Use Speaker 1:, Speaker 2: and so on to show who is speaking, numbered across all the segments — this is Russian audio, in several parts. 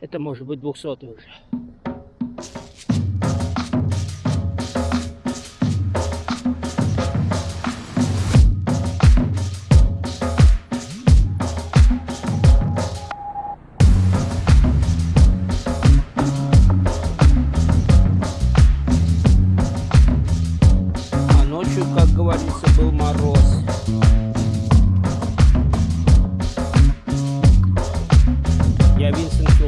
Speaker 1: Это может быть двухсотый уже. А ночью, как говорится, был мороз. Я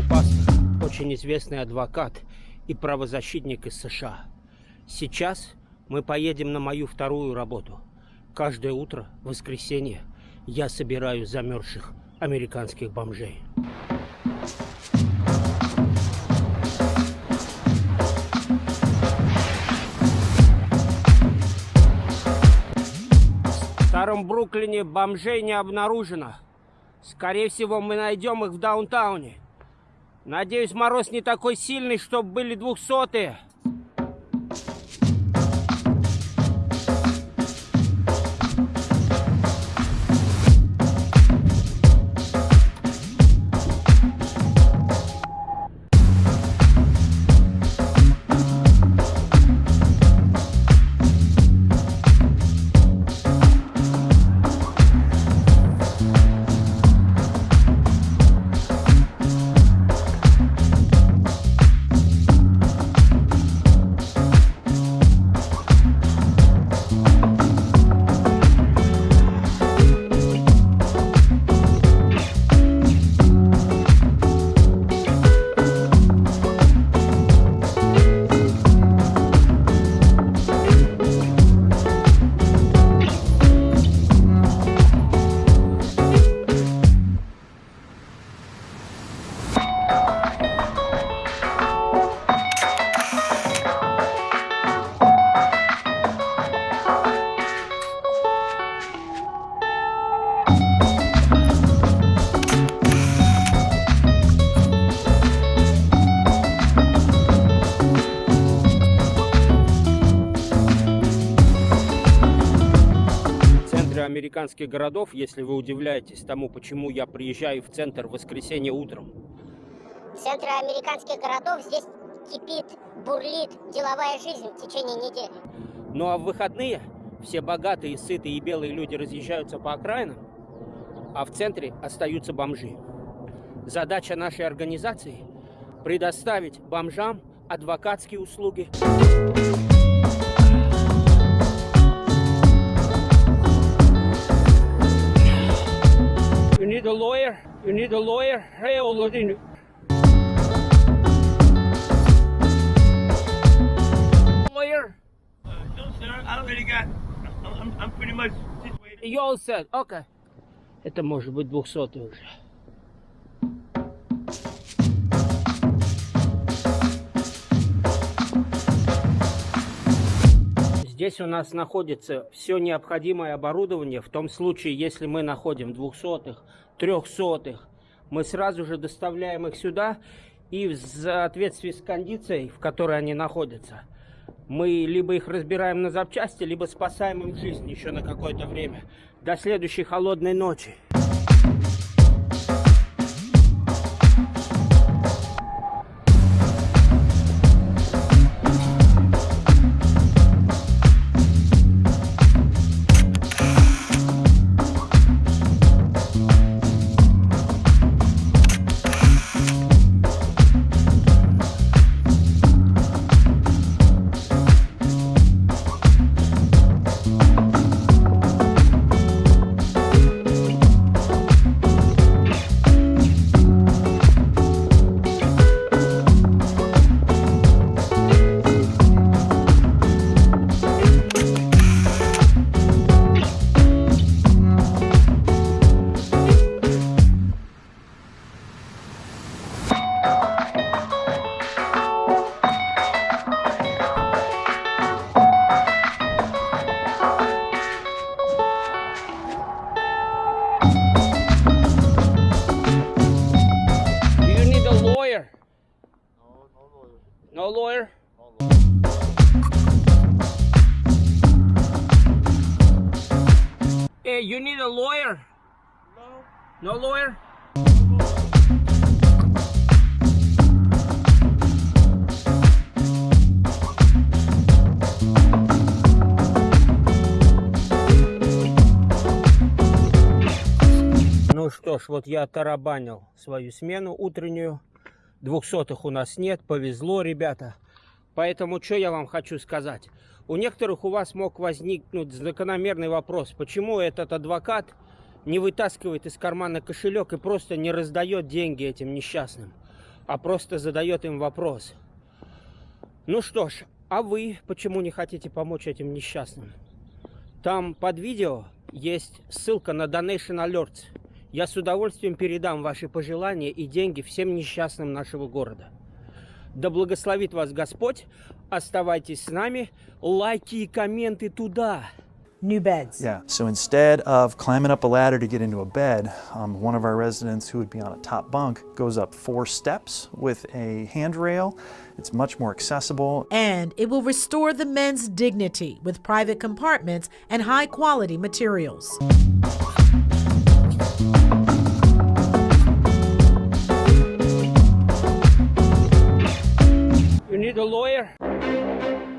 Speaker 1: Килпастер, очень известный адвокат и правозащитник из США. Сейчас мы поедем на мою вторую работу. Каждое утро, в воскресенье, я собираю замерзших американских бомжей. В старом Бруклине бомжей не обнаружено. Скорее всего, мы найдем их в даунтауне. Надеюсь, мороз не такой сильный, чтобы были двухсотые. Американских городов, если вы удивляетесь тому, почему я приезжаю в центр в воскресенье утром,
Speaker 2: В центре американских городов здесь кипит, бурлит деловая жизнь в течение недели.
Speaker 1: Ну а в выходные все богатые, сытые и белые люди разъезжаются по окраинам, а в центре остаются бомжи. Задача нашей организации – предоставить бомжам адвокатские услуги. need a lawyer? You need a lawyer? Hey, Olodin. Lawyer?
Speaker 3: Uh, no, sir. I already got. I'm, I'm, I'm pretty much situated.
Speaker 1: You all said, okay. Это может быть двухсотый уже. Здесь у нас находится все необходимое оборудование. В том случае, если мы находим двухсотых, трехсотых, мы сразу же доставляем их сюда. И в соответствии с кондицией, в которой они находятся, мы либо их разбираем на запчасти, либо спасаем им жизнь еще на какое-то время. До следующей холодной ночи. you need a lawyer? No. No lawyer? Ну что ж, вот я тарабанил свою смену утреннюю. Двухсотых у нас нет, повезло, ребята. Поэтому что я вам хочу сказать? У некоторых у вас мог возникнуть закономерный вопрос, почему этот адвокат не вытаскивает из кармана кошелек и просто не раздает деньги этим несчастным, а просто задает им вопрос. Ну что ж, а вы почему не хотите помочь этим несчастным? Там под видео есть ссылка на Donation Alerts. Я с удовольствием передам ваши пожелания и деньги всем несчастным нашего города. Да благословит вас Господь. Оставайтесь с нами. Лайки и комменты туда.
Speaker 4: New beds.
Speaker 5: Yeah. So instead of climbing up a ladder to get into a bed, um, one of our residents who would be on a top bunk goes up four steps with a handrail. It's much more accessible.
Speaker 4: And it will restore the men's dignity with private compartments and high quality materials. need a lawyer.